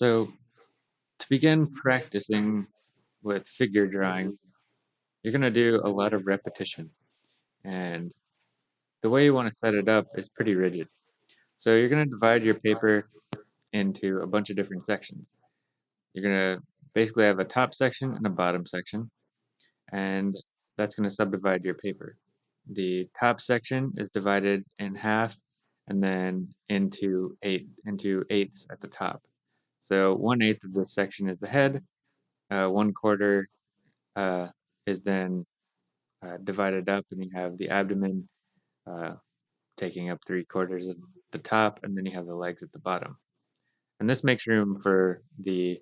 So, to begin practicing with figure drawing, you're going to do a lot of repetition. And the way you want to set it up is pretty rigid. So, you're going to divide your paper into a bunch of different sections. You're going to basically have a top section and a bottom section, and that's going to subdivide your paper. The top section is divided in half and then into eight into eighths at the top. So one eighth of this section is the head, uh, one quarter uh, is then uh, divided up, and you have the abdomen uh, taking up three quarters of the top, and then you have the legs at the bottom. And this makes room for the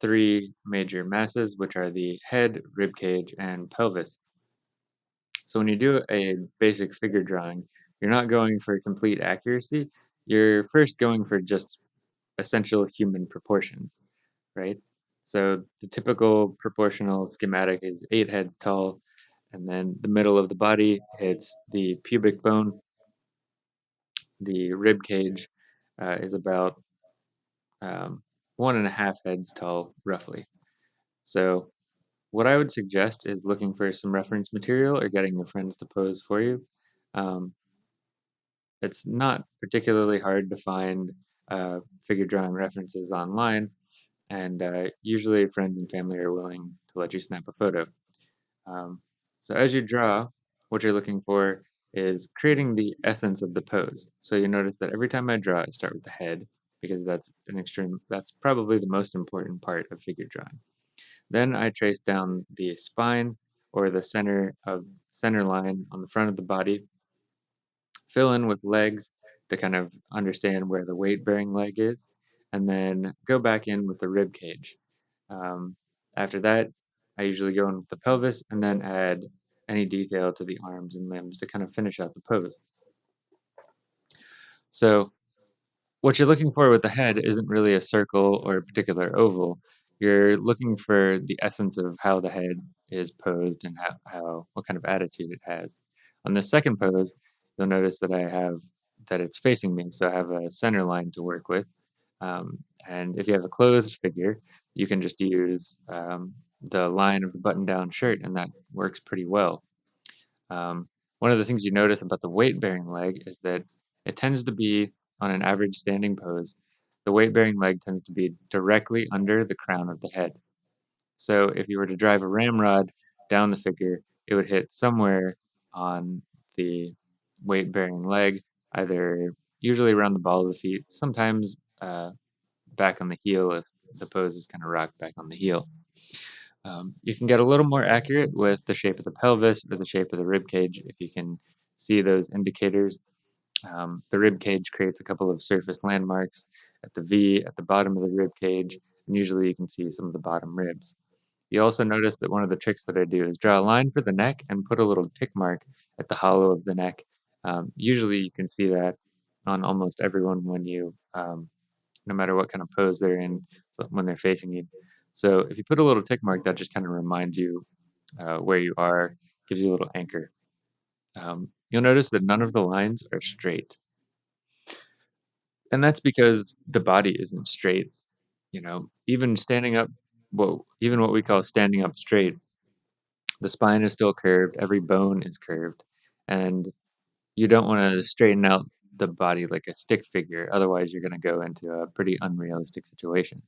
three major masses, which are the head, rib cage, and pelvis. So when you do a basic figure drawing, you're not going for complete accuracy. You're first going for just essential human proportions, right? So the typical proportional schematic is eight heads tall, and then the middle of the body, it's the pubic bone. The rib cage uh, is about um, one and a half heads tall, roughly. So what I would suggest is looking for some reference material or getting your friends to pose for you. Um, it's not particularly hard to find uh, figure drawing references online, and uh, usually friends and family are willing to let you snap a photo. Um, so as you draw, what you're looking for is creating the essence of the pose. So you notice that every time I draw, I start with the head because that's an extreme, that's probably the most important part of figure drawing. Then I trace down the spine or the center of center line on the front of the body, fill in with legs to kind of understand where the weight bearing leg is, and then go back in with the rib cage. Um, after that, I usually go in with the pelvis and then add any detail to the arms and limbs to kind of finish out the pose. So what you're looking for with the head isn't really a circle or a particular oval. You're looking for the essence of how the head is posed and how, how what kind of attitude it has. On the second pose, you'll notice that I have that it's facing me, so I have a center line to work with. Um, and if you have a closed figure, you can just use um, the line of the button-down shirt, and that works pretty well. Um, one of the things you notice about the weight-bearing leg is that it tends to be on an average standing pose. The weight-bearing leg tends to be directly under the crown of the head. So if you were to drive a ramrod down the figure, it would hit somewhere on the weight-bearing leg, either usually around the ball of the feet, sometimes uh, back on the heel if the pose is kind of rocked back on the heel. Um, you can get a little more accurate with the shape of the pelvis or the shape of the rib cage if you can see those indicators. Um, the rib cage creates a couple of surface landmarks at the V at the bottom of the rib cage, and usually you can see some of the bottom ribs. You also notice that one of the tricks that I do is draw a line for the neck and put a little tick mark at the hollow of the neck. Um, usually you can see that on almost everyone when you, um, no matter what kind of pose they're in, when they're facing you. So if you put a little tick mark, that just kind of reminds you uh, where you are, gives you a little anchor. Um, you'll notice that none of the lines are straight. And that's because the body isn't straight. You know, even standing up, well, even what we call standing up straight, the spine is still curved, every bone is curved, and you don't want to straighten out the body like a stick figure, otherwise you're going to go into a pretty unrealistic situation.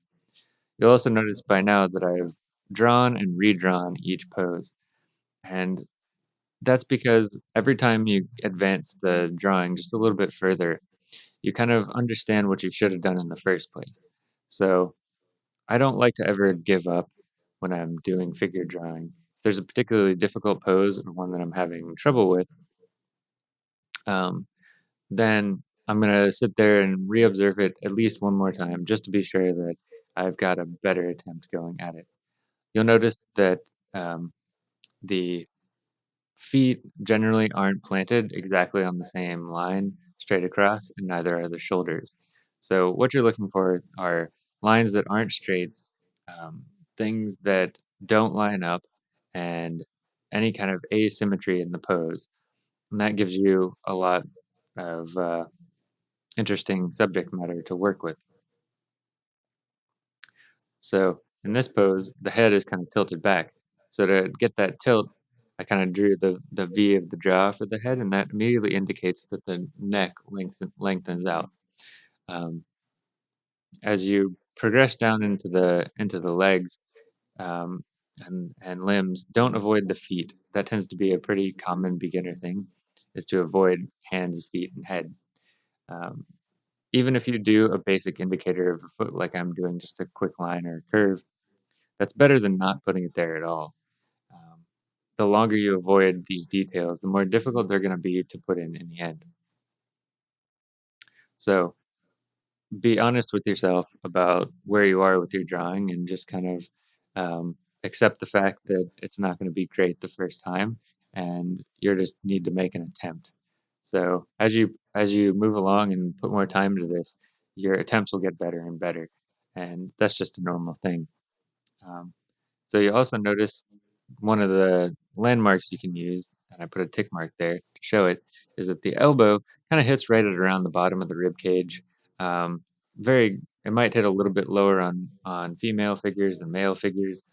You'll also notice by now that I've drawn and redrawn each pose. And that's because every time you advance the drawing just a little bit further, you kind of understand what you should have done in the first place. So I don't like to ever give up when I'm doing figure drawing. If there's a particularly difficult pose or one that I'm having trouble with, um, then I'm going to sit there and re-observe it at least one more time just to be sure that I've got a better attempt going at it. You'll notice that um, the feet generally aren't planted exactly on the same line straight across, and neither are the shoulders. So what you're looking for are lines that aren't straight, um, things that don't line up, and any kind of asymmetry in the pose. And that gives you a lot of uh, interesting subject matter to work with. So in this pose, the head is kind of tilted back. So to get that tilt, I kind of drew the, the V of the jaw for the head, and that immediately indicates that the neck lengthen, lengthens out. Um, as you progress down into the into the legs um, and and limbs, don't avoid the feet. That tends to be a pretty common beginner thing, is to avoid hands, feet, and head. Um, even if you do a basic indicator of a foot, like I'm doing, just a quick line or a curve, that's better than not putting it there at all. Um, the longer you avoid these details, the more difficult they're going to be to put in in the end. So be honest with yourself about where you are with your drawing and just kind of um, accept the fact that it's not going to be great the first time and you just need to make an attempt. So as you as you move along and put more time into this, your attempts will get better and better, and that's just a normal thing. Um, so you also notice one of the landmarks you can use, and I put a tick mark there to show it, is that the elbow kind of hits right at around the bottom of the rib cage. Um, very, it might hit a little bit lower on on female figures than male figures,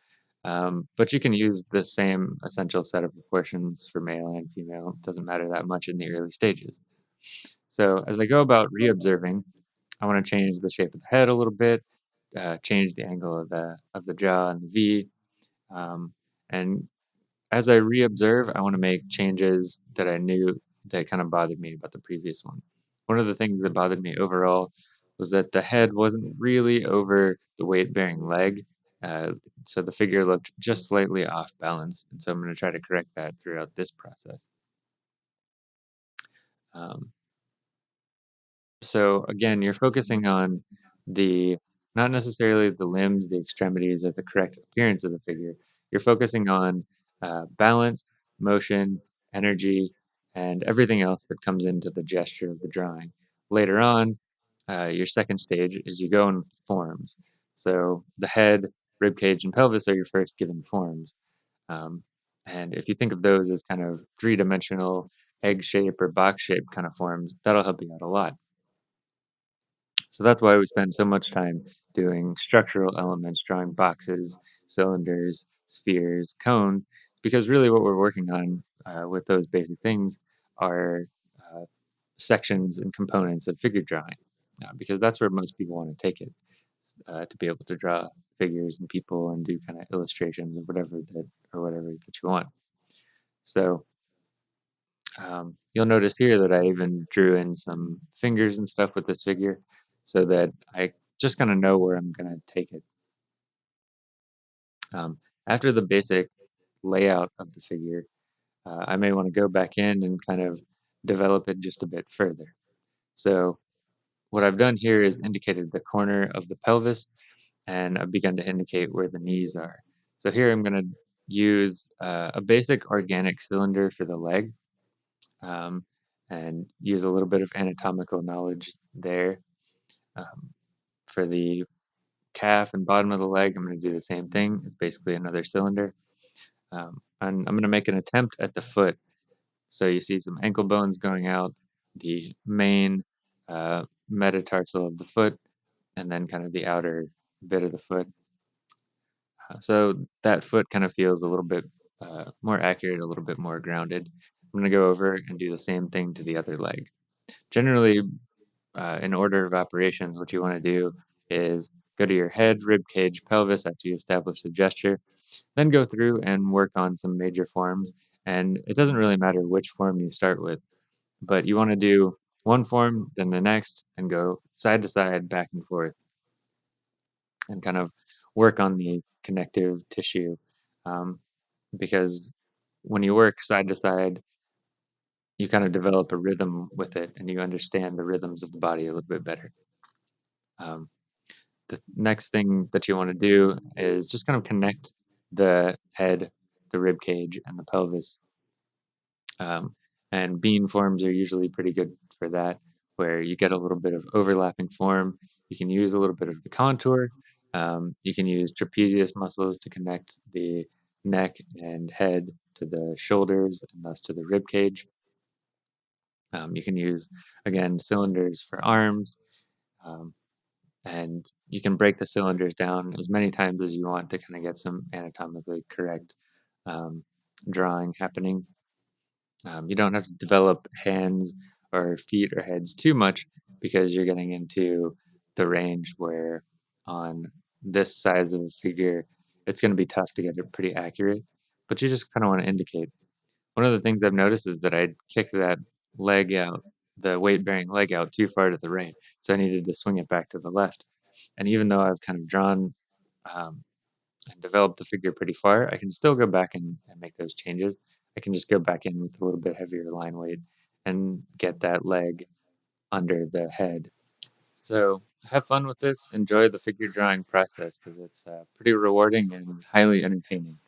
um, but you can use the same essential set of proportions for male and female. It doesn't matter that much in the early stages. So as I go about reobserving, I want to change the shape of the head a little bit, uh, change the angle of the of the jaw and the V, um, and as I reobserve, I want to make changes that I knew that kind of bothered me about the previous one. One of the things that bothered me overall was that the head wasn't really over the weight bearing leg. Uh, so the figure looked just slightly off balance. And so I'm going to try to correct that throughout this process. Um, so again, you're focusing on the not necessarily the limbs, the extremities, or the correct appearance of the figure. You're focusing on uh, balance, motion, energy, and everything else that comes into the gesture of the drawing. Later on, uh, your second stage is you go in forms. So the head, rib cage, and pelvis are your first given forms. Um, and if you think of those as kind of three-dimensional egg shape or box shape kind of forms, that'll help you out a lot. So that's why we spend so much time doing structural elements, drawing boxes, cylinders, spheres, cones, because really what we're working on uh, with those basic things are uh, sections and components of figure drawing, uh, because that's where most people want to take it, uh, to be able to draw figures and people and do kind of illustrations of whatever that or whatever that you want. So um, you'll notice here that I even drew in some fingers and stuff with this figure so that I just kind of know where I'm going to take it. Um, after the basic layout of the figure, uh, I may want to go back in and kind of develop it just a bit further. So what I've done here is indicated the corner of the pelvis and I've begun to indicate where the knees are. So here I'm going to use uh, a basic organic cylinder for the leg um, and use a little bit of anatomical knowledge there. Um, for the calf and bottom of the leg, I'm going to do the same thing. It's basically another cylinder. Um, and I'm going to make an attempt at the foot. So you see some ankle bones going out, the main uh, metatarsal of the foot, and then kind of the outer bit of the foot. Uh, so that foot kind of feels a little bit uh, more accurate, a little bit more grounded. I'm going to go over and do the same thing to the other leg. Generally, uh, in order of operations, what you want to do is go to your head, rib cage, pelvis after you establish the gesture, then go through and work on some major forms. And it doesn't really matter which form you start with, but you want to do one form, then the next, and go side to side, back and forth, and kind of work on the connective tissue. Um, because when you work side to side, you kind of develop a rhythm with it and you understand the rhythms of the body a little bit better. Um, the next thing that you want to do is just kind of connect the head, the rib cage, and the pelvis. Um, and bean forms are usually pretty good for that, where you get a little bit of overlapping form. You can use a little bit of the contour. Um, you can use trapezius muscles to connect the neck and head to the shoulders and thus to the rib cage. Um, you can use, again, cylinders for arms. Um, and you can break the cylinders down as many times as you want to kind of get some anatomically correct um, drawing happening. Um, you don't have to develop hands or feet or heads too much because you're getting into the range where on this size of a figure, it's going to be tough to get it pretty accurate. But you just kind of want to indicate. One of the things I've noticed is that I'd kick that leg out, the weight bearing leg out too far to the right. So I needed to swing it back to the left. And even though I've kind of drawn um, and developed the figure pretty far, I can still go back and, and make those changes. I can just go back in with a little bit heavier line weight and get that leg under the head. So have fun with this. Enjoy the figure drawing process because it's uh, pretty rewarding and highly entertaining.